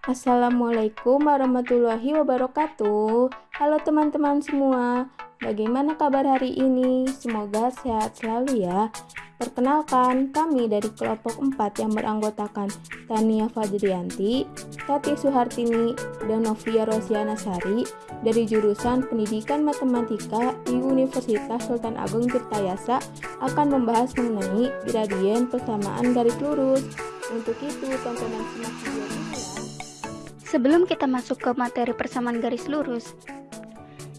Assalamualaikum warahmatullahi wabarakatuh. Halo teman-teman semua, bagaimana kabar hari ini? Semoga sehat selalu ya. Perkenalkan, kami dari kelompok 4 yang beranggotakan Tania Fadrianti, Tati Suhartini, dan Novia Rosiana Sari dari jurusan Pendidikan Matematika di Universitas Sultan Agung Tirtayasa akan membahas mengenai gradien persamaan garis lurus. Untuk itu, tontonan simak video. Sebelum kita masuk ke materi persamaan garis lurus,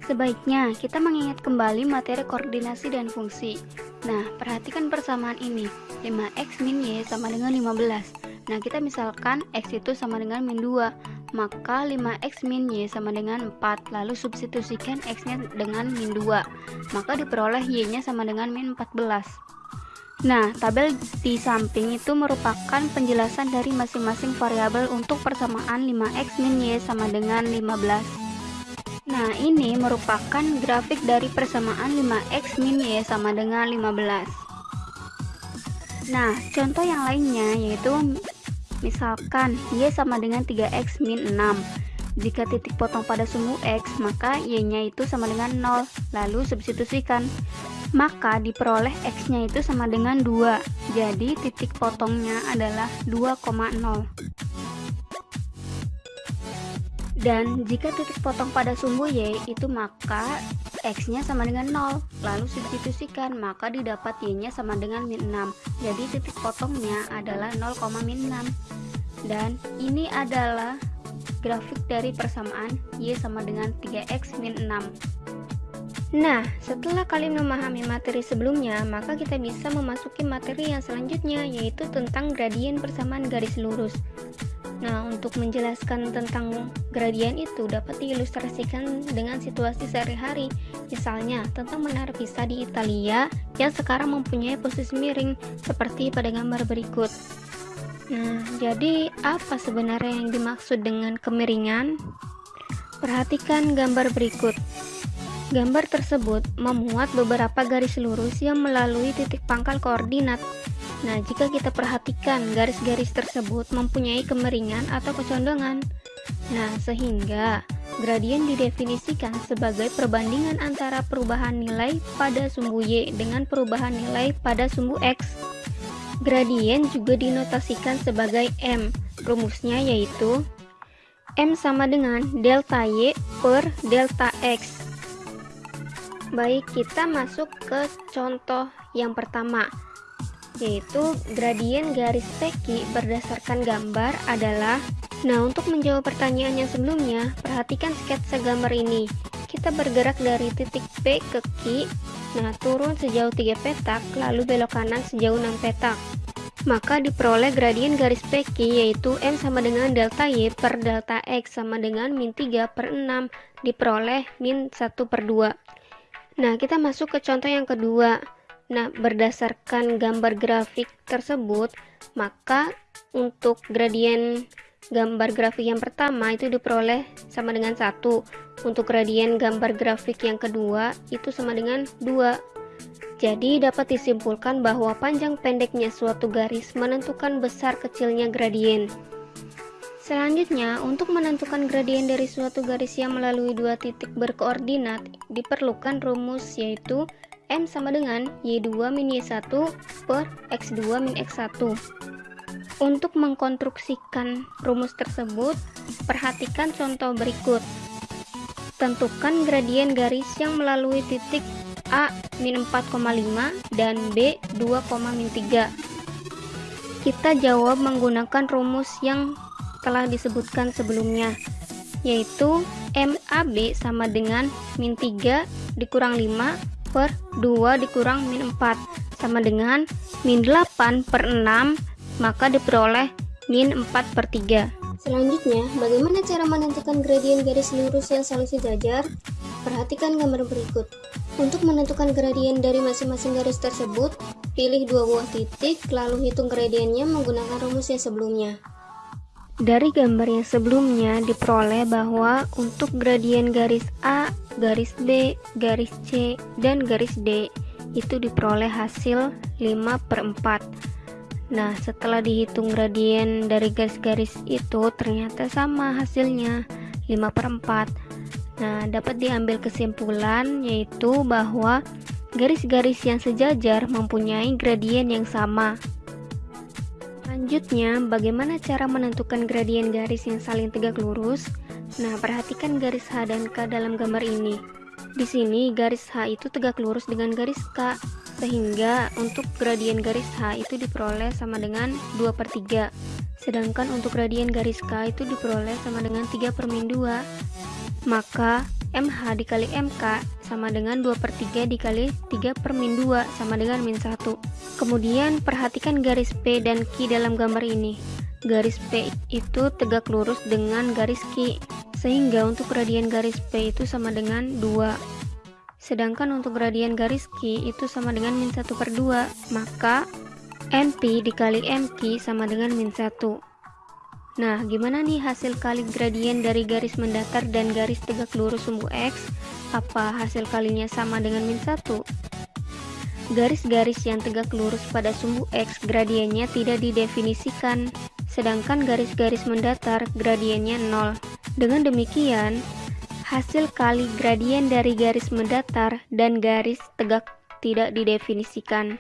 sebaiknya kita mengingat kembali materi koordinasi dan fungsi. Nah, perhatikan persamaan ini. 5x min y sama dengan 15. Nah, kita misalkan x itu sama dengan min 2, maka 5x min y sama dengan 4. Lalu substitusikan x-nya dengan min 2, maka diperoleh y-nya sama dengan min 14. Nah, tabel di samping itu merupakan penjelasan dari masing-masing variabel untuk persamaan 5x min y sama dengan 15. Nah, ini merupakan grafik dari persamaan 5x min y sama dengan 15. Nah, contoh yang lainnya yaitu misalkan y sama dengan 3x min 6. Jika titik potong pada sumbu x, maka y-nya itu sama dengan 0. Lalu substitusikan maka diperoleh x-nya itu sama dengan 2. Jadi titik potongnya adalah 2,0. Dan jika titik potong pada sumbu y itu maka x-nya sama dengan 0. Lalu substitusikan, maka didapat y-nya sama dengan min 6. Jadi titik potongnya adalah 0, min 6. Dan ini adalah grafik dari persamaan y sama dengan 3x min 6. Nah, setelah kalian memahami materi sebelumnya, maka kita bisa memasuki materi yang selanjutnya, yaitu tentang gradien persamaan garis lurus. Nah, untuk menjelaskan tentang gradien itu dapat diilustrasikan dengan situasi sehari-hari, misalnya tentang menara pisah di Italia yang sekarang mempunyai posisi miring, seperti pada gambar berikut. Nah, jadi apa sebenarnya yang dimaksud dengan kemiringan? Perhatikan gambar berikut. Gambar tersebut memuat beberapa garis lurus yang melalui titik pangkal koordinat. Nah, jika kita perhatikan garis-garis tersebut mempunyai kemiringan atau kecondongan. Nah, sehingga gradien didefinisikan sebagai perbandingan antara perubahan nilai pada sumbu Y dengan perubahan nilai pada sumbu X. Gradien juga dinotasikan sebagai M. Rumusnya yaitu M sama dengan delta Y per delta X Baik, kita masuk ke contoh yang pertama, yaitu gradien garis PQ berdasarkan gambar adalah Nah, untuk menjawab pertanyaan yang sebelumnya, perhatikan sketsa gambar ini. Kita bergerak dari titik P ke Q, nah turun sejauh 3 petak, lalu belok kanan sejauh 6 petak. Maka diperoleh gradien garis PQ yaitu M sama dengan delta Y per delta X sama dengan min 3 per 6, diperoleh min 1 per 2. Nah, kita masuk ke contoh yang kedua. Nah, berdasarkan gambar grafik tersebut, maka untuk gradien gambar grafik yang pertama itu diperoleh sama dengan satu. Untuk gradien gambar grafik yang kedua itu sama dengan 2. Jadi dapat disimpulkan bahwa panjang pendeknya suatu garis menentukan besar kecilnya gradien. Selanjutnya, untuk menentukan gradien dari suatu garis yang melalui dua titik berkoordinat, diperlukan rumus yaitu M sama dengan Y2 min Y1 per X2 min X1. Untuk mengkonstruksikan rumus tersebut, perhatikan contoh berikut. Tentukan gradien garis yang melalui titik A min 4,5 dan B 2,3. Kita jawab menggunakan rumus yang telah disebutkan sebelumnya yaitu MAB sama dengan min 3 dikurang 5 per 2 dikurang min 4 sama dengan min 8 per 6 maka diperoleh min 4 per 3 Selanjutnya, bagaimana cara menentukan gradien garis lurus yang saling sejajar? Perhatikan gambar berikut. Untuk menentukan gradien dari masing-masing garis tersebut, pilih dua buah titik, lalu hitung gradiennya menggunakan rumus yang sebelumnya. Dari gambar yang sebelumnya diperoleh bahwa untuk gradien garis A, garis B, garis C, dan garis D itu diperoleh hasil 5 per 4. Nah, setelah dihitung gradien dari garis-garis itu ternyata sama hasilnya 5 per 4. Nah, dapat diambil kesimpulan yaitu bahwa garis-garis yang sejajar mempunyai gradien yang sama. Selanjutnya, bagaimana cara menentukan gradien garis yang saling tegak lurus? Nah, perhatikan garis H dan K dalam gambar ini. Di sini garis H itu tegak lurus dengan garis K, sehingga untuk gradien garis H itu diperoleh sama dengan 2 per 3. Sedangkan untuk gradien garis K itu diperoleh sama dengan 3 per min 2. Maka MH dikali MK sama dengan 2 per 3 dikali 3 per min 2 sama dengan min 1. Kemudian perhatikan garis P dan Q dalam gambar ini. Garis P itu tegak lurus dengan garis Q sehingga untuk gradien garis P itu sama dengan 2 sedangkan untuk gradien garis Q itu sama dengan min 1 per 2 maka NP dikali MQ sama dengan min 1 nah gimana nih hasil kali gradien dari garis mendatar dan garis tegak lurus sumbu X? Apa hasil kalinya sama dengan min 1 garis-garis yang tegak lurus pada sumbu X gradiennya tidak didefinisikan sedangkan garis-garis mendatar gradiennya 0 dengan demikian, hasil kali gradien dari garis mendatar dan garis tegak tidak didefinisikan.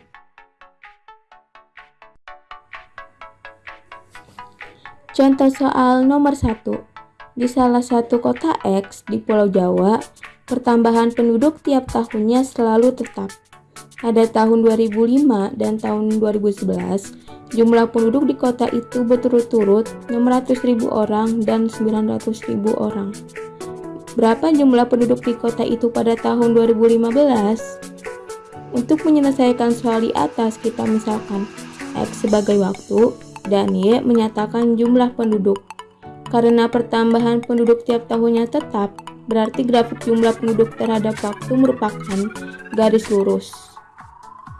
Contoh soal nomor 1. Di salah satu kota X di Pulau Jawa, pertambahan penduduk tiap tahunnya selalu tetap. Pada tahun 2005 dan tahun 2011, Jumlah penduduk di kota itu berturut-turut 600.000 orang dan 900.000 orang. Berapa jumlah penduduk di kota itu pada tahun 2015? Untuk menyelesaikan soal di atas, kita misalkan X sebagai waktu dan Y menyatakan jumlah penduduk. Karena pertambahan penduduk tiap tahunnya tetap, berarti grafik jumlah penduduk terhadap waktu merupakan garis lurus.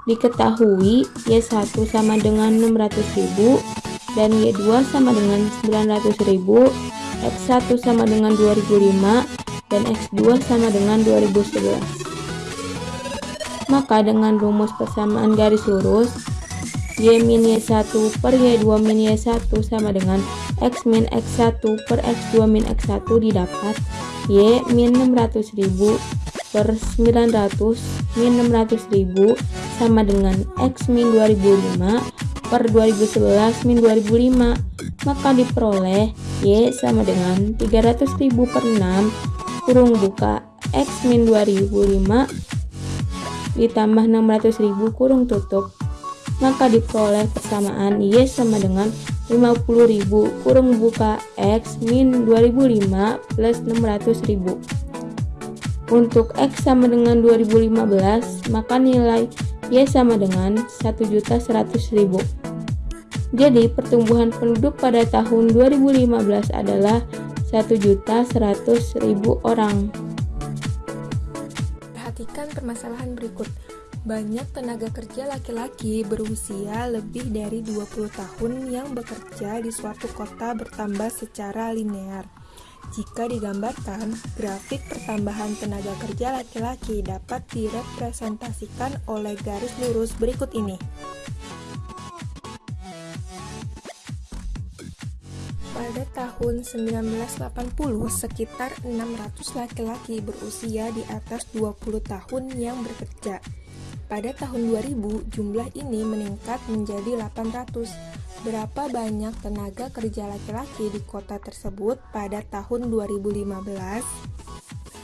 Diketahui Y1 sama dengan 600.000 dan Y2 sama dengan 900.000, X1 sama dengan 2005 dan X2 sama dengan 2011. Maka dengan rumus persamaan garis lurus, Y min Y1 per Y2 min Y1 sama dengan X min X1 per X2 min X1 didapat Y min 600.000 per 900 min 600 ribu sama dengan X min 2005 per 2011 min 2005 maka diperoleh Y sama dengan 300 ribu per 6 kurung buka X min 2005 ditambah 600 ribu kurung tutup maka diperoleh persamaan Y sama dengan 50.000 kurung buka X min 2005 plus 600.000 untuk X sama dengan 2015, maka nilai Y sama dengan 1.100.000. Jadi, pertumbuhan penduduk pada tahun 2015 adalah 1.100.000 orang. Perhatikan permasalahan berikut. Banyak tenaga kerja laki-laki berusia lebih dari 20 tahun yang bekerja di suatu kota bertambah secara linear. Jika digambarkan, grafik pertambahan tenaga kerja laki-laki dapat direpresentasikan oleh garis lurus berikut ini. Pada tahun 1980, sekitar 600 laki-laki berusia di atas 20 tahun yang bekerja. Pada tahun 2000, jumlah ini meningkat menjadi 800 Berapa banyak tenaga kerja laki-laki di kota tersebut pada tahun 2015?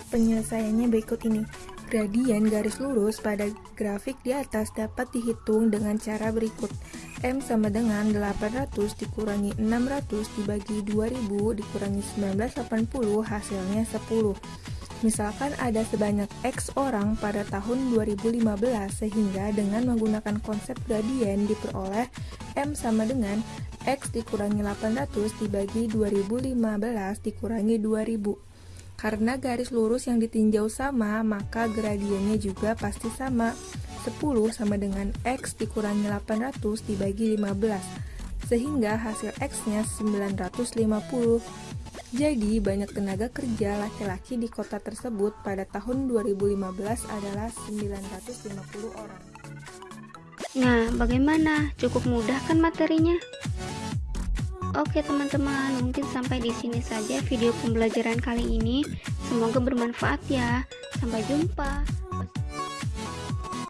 Penyelesaiannya berikut ini. Gradien garis lurus pada grafik di atas dapat dihitung dengan cara berikut. M sama dengan 800 dikurangi 600 dibagi 2000 dikurangi 1980 hasilnya 10. Misalkan ada sebanyak X orang pada tahun 2015 sehingga dengan menggunakan konsep gradien diperoleh M sama dengan X dikurangi 800 dibagi 2015 dikurangi 2000. Karena garis lurus yang ditinjau sama, maka gradiennya juga pasti sama. 10 sama dengan X dikurangi 800 dibagi 15, sehingga hasil X-nya 950. Jadi, banyak tenaga kerja laki-laki di kota tersebut pada tahun 2015 adalah 950 orang. Nah, bagaimana? Cukup mudah kan materinya? Oke teman-teman, mungkin sampai di sini saja video pembelajaran kali ini. Semoga bermanfaat ya. Sampai jumpa.